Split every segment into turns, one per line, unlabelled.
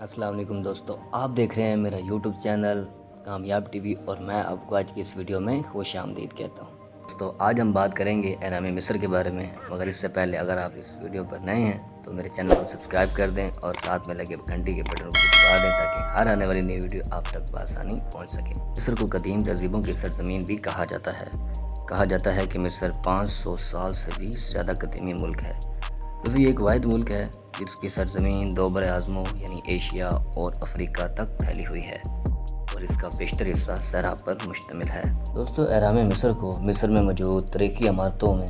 वालेकुम दोस्तों, आप देख रहे हैं मेरा यूट्यूब चैनल कामयाब टीवी और मैं आपको आज की इस वीडियो में खुश आमदीद कहता हूँ। दोस्तों, आज हम बात करेंगे एराम मिस्र के बारे में, मगर इससे पहले अगर आप इस वीडियो पर नए हैं तो मेरे चैनल को सब्सक्राइब कर दें और साथ में लगे घंटी के बटन को दबा दें ताकि हर आने वाली नई वीडियो आप तक बसानी पहुँच सके। मिस्र को कदीम तहजीबों की सरजमीन भी कहा जाता है। कहा जाता है कि मिस्र 500 साल से भी ज़्यादा कदीमी मुल्क है। दोस्तों एक वाद मुल्क है, जिसकी सरजमीन दो बर आज़मों यानी एशिया और अफ्रीका तक फैली हुई है, और इसका बेशतर हिस्सा सराब पर मुश्तमिल है। दोस्तों एराम मिस्र को मिस्र में मौजूद तरीकी इमारतों में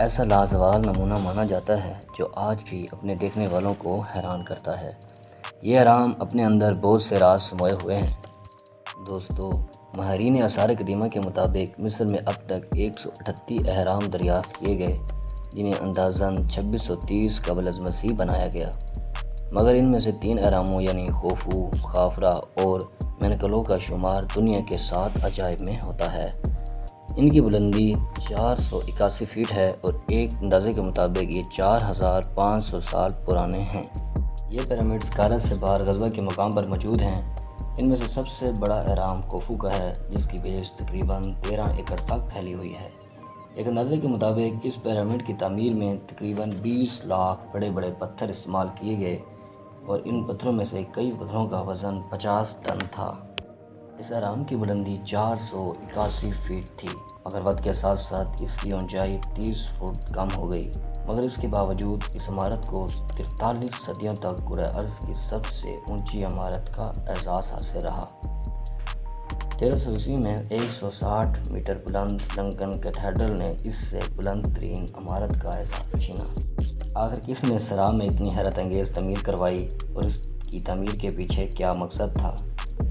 ऐसा लाजवाल नमूना माना जाता है, जो आज भी अपने देखने वालों को हैरान करता है। ये आराम अपने अंदर बहुत से राज समोए हुए हैं। दोस्तों, माहरीन आसार कदीमा के मुताबिक मिस्र में अब तक एक सौ अठत्ती अहराम दरियाफ़त किए गए जिन्हें अंदाजन 2630 कबल अज मसीह बनाया गया। मगर इनमें से तीन अहरामों यानी खोफू, खाफरा और मैनकलों का शुमार दुनिया के सात अजायब में होता है। इनकी बुलंदी चार सौ इक्यासी फीट है और एक अंदाजे के मुताबिक ये चार हज़ार पाँच सौ साल पुराने हैं। ये पिरामिड्स कारत से बाहर गजबा के मकाम पर मौजूद हैं। इनमें से सबसे बड़ा आराम कोफू का है, जिसकी बेस तकरीबन तेरह एकड़ तक फैली हुई है। एक अंदाजे के मुताबिक, इस पिरामिड की तमीर में तकरीबन 20 लाख बड़े बड़े पत्थर इस्तेमाल किए गए और इन पत्थरों में से कई पत्थरों का वज़न 50 टन था। इस आराम की बुलंदी चार सौ इक्यासी फीट थी, मगर वक्त के साथ साथ इसकी ऊंचाई 30 फुट कम हो गई। मगर इसके बावजूद, इस इमारत को तिरतालीस सदियों तक गुर अर्ज़ की सबसे ऊँची इमारत का एजाज़ हासिल रहा। तेरह सौ ईस्वी में 160 मीटर बुलंद लंकन कैथेड्रल ने इससे बुलंद तरीन इमारत का एहसास छीना। आखिर किसने सरा में इतनी हैरत अंगेज़ तमीर करवाई और इसकी तमीर के पीछे क्या मकसद था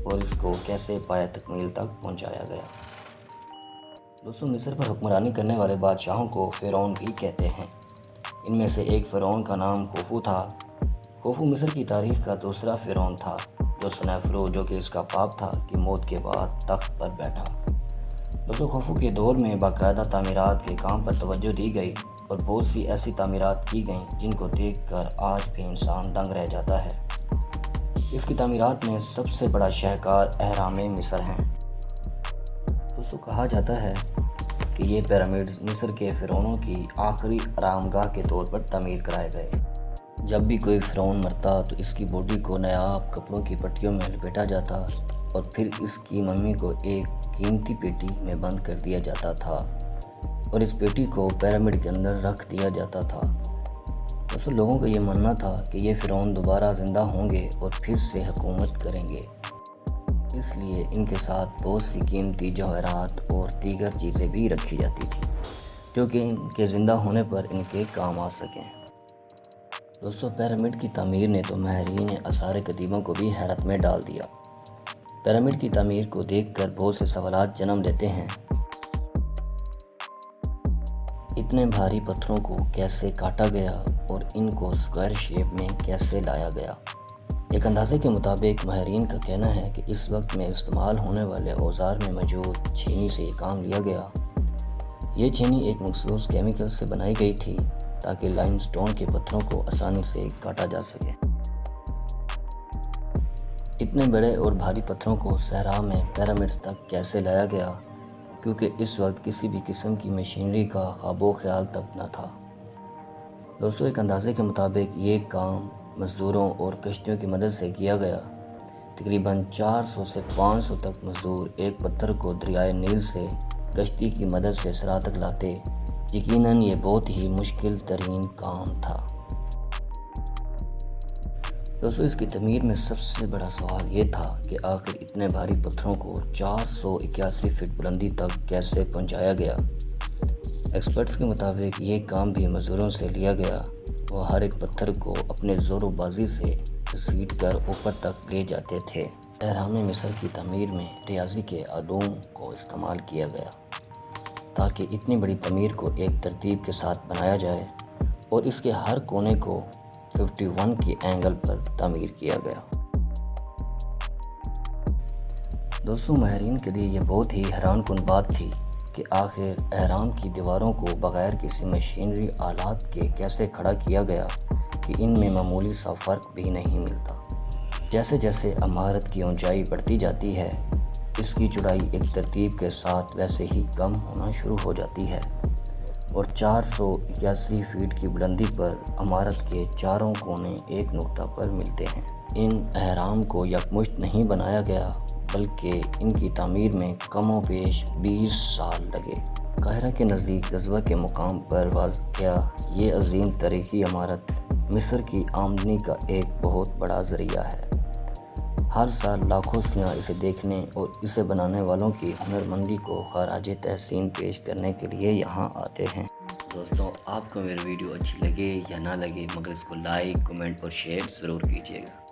और इसको कैसे पाया तकमील तक पहुँचाया गया? दोस्तों, मिस्र पर हुक्मरानी करने वाले बादशाहों को फ़िरौन भी कहते हैं। इनमें से एक फ़िरौन का नाम खोफू था। खोफू मिस्र की तारीख का दूसरा फ़िरौन था। जो सनैफरो जो कि इसका पाप था कि मौत के बाद तख्त पर बैठा। दोस्तों, खोफू के दौर में बाकायदा तमीरत के काम पर तवज्जो दी गई और बहुत सी ऐसी तमीरत की गई जिनको देख कर आज भी इंसान दंग रह जाता है। इसकी तमीरत में सबसे बड़ा शहकार अहराम मिस्र हैं। दोस्तों, कहा जाता है कि ये पिरामिड्स मिस्र के फ़िरौनों की आखिरी आरामगाह के तौर पर तमीर कराए गए। जब भी कोई फ़िरौन मरता तो इसकी बॉडी को नायाब कपड़ों की पट्टियों में लपेटा जाता और फिर इसकी मम्मी को एक कीमती पेटी में बंद कर दिया जाता था और इस पेटी को पैरामिड के अंदर रख दिया जाता था। दोस्तों, लोगों का ये मानना था कि ये फ़िरौन दोबारा ज़िंदा होंगे और फिर से हुकूमत करेंगे। इसलिए इनके साथ बहुत सी कीमती जवाहरात और दीगर चीज़ें भी रखी जाती थी, जो कि इनके ज़िंदा होने पर इनके काम आ सकें। दोस्तों पिरामिड की तमीर ने तो माहरीन आसार कदीमों को भी हैरत में डाल दिया। पिरामिड की तमीर को देखकर बहुत से सवाल जन्म देते हैं। इतने भारी पत्थरों को कैसे काटा गया और इनको स्क्वायर शेप में कैसे लाया गया? एक अंदाजे के मुताबिक माहरीन का कहना है कि इस वक्त में इस्तेमाल होने वाले औज़ार में मौजूद छीनी से ये काम लिया गया। ये छीनी एक मखसूस केमिकल से बनाई गई थी। ताकि लाइम स्टोन के पत्थरों को आसानी से काटा जा सके। इतने बड़े और भारी पत्थरों को सहरा में पैरामिड्स तक कैसे लाया गया? क्योंकि इस वक्त किसी भी किस्म की मशीनरी का ख्वाबो ख्याल तक न था। दोस्तों, एक अंदाजे के मुताबिक ये काम मज़दूरों और कश्तियों की मदद से किया गया। तकरीबन 400 से 500 तक मज़दूर एक पत्थर को दरियाए नील से कश्ती की मदद से सरा तक लाते यकीनन ये बहुत ही मुश्किल तरीन काम था। दोस्तों, इसकी तमीर में सबसे बड़ा सवाल ये था कि आखिर इतने भारी पत्थरों को चार सौ इक्यासी फीट बुलंदी तक कैसे पहुँचाया गया? एक्सपर्ट्स के मुताबिक ये काम भी मज़दूरों से लिया गया। वो हर एक पत्थर को अपने ज़ोरोबाजी से घसीट कर ऊपर तक ले जाते थे। एहराम मिस्र की तमीर में रियाजी के आलूम को इस्तेमाल किया गया। ताकि इतनी बड़ी तमीर को एक तरतीब के साथ बनाया जाए और इसके हर कोने को 51 की एंगल पर तमीर किया गया। दोस्तों, माहरीन के लिए ये बहुत ही हैरान कन बात थी कि आखिर एहराम की दीवारों को बग़ैर किसी मशीनरी आलात के कैसे खड़ा किया गया कि इनमें मामूली सा फ़र्क भी नहीं मिलता। जैसे जैसे इमारत की ऊंचाई बढ़ती जाती है इसकी चौड़ाई एक तरतीब के साथ वैसे ही कम होना शुरू हो जाती है। और चार सौ इक्यासी फीट की बुलंदी पर इमारत के चारों कोने एक नुक्ता पर मिलते हैं। इन अहराम को यकमुश्त नहीं बनाया गया, बल्कि इनकी तमीर में कमो पेश बीस साल लगे। काहरा के नज़दीक गजबा के मुकाम पर वाक़ ये अजीम तरीकी इमारत मिस्र की आमदनी का एक बहुत बड़ा ज़रिया है। हर साल लाखों सियाह इसे देखने और इसे बनाने वालों की हुनरमंदी को खराज तहसीन पेश करने के लिए यहाँ आते हैं। दोस्तों, आपको मेरी वीडियो अच्छी लगे या ना लगे, मगर इसको लाइक कमेंट और शेयर ज़रूर कीजिएगा।